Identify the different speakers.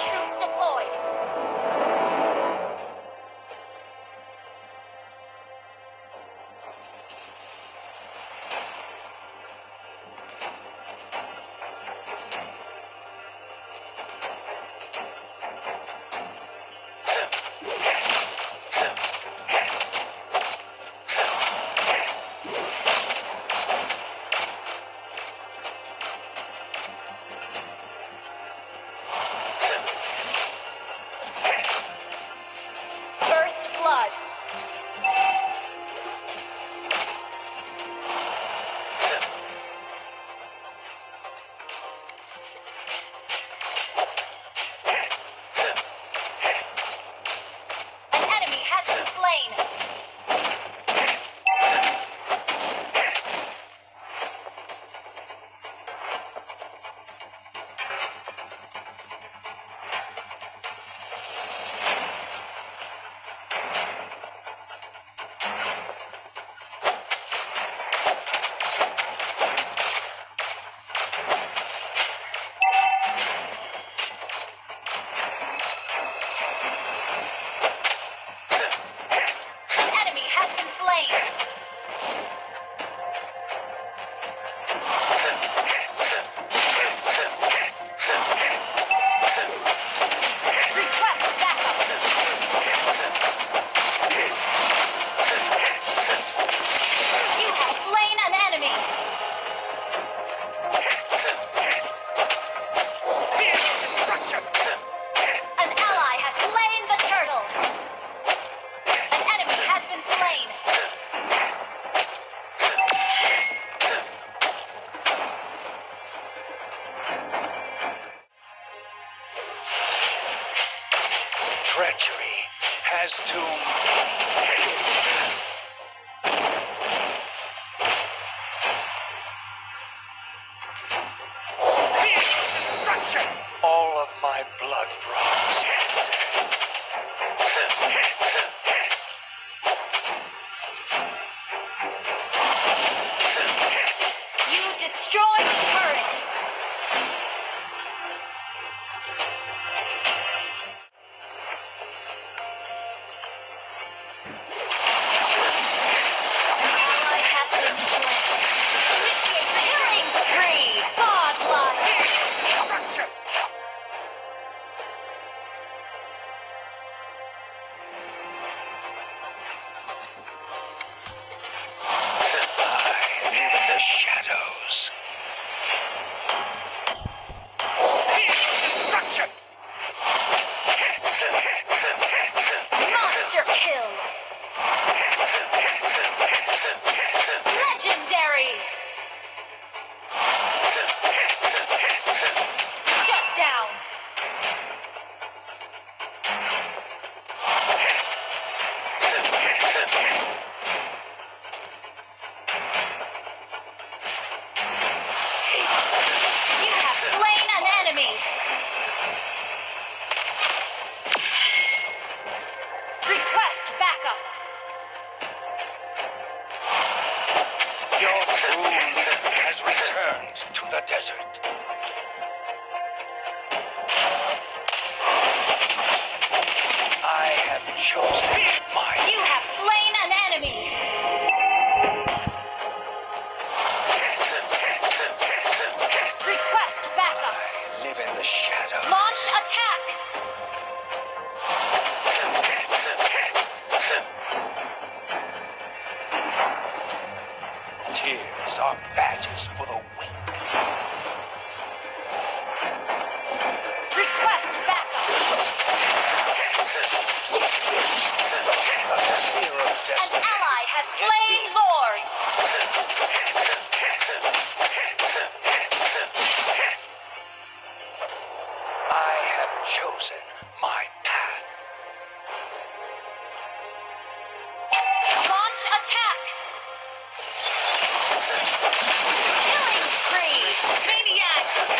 Speaker 1: troops deployed. Has been slain.
Speaker 2: Treachery has many faces. All of my blood runs
Speaker 1: You destroyed the turret. Has
Speaker 2: returned to the desert. I have chosen my
Speaker 1: You have slain an enemy. Has slain Lord.
Speaker 2: I have chosen my path.
Speaker 1: Launch attack. Killing spree. Maniac.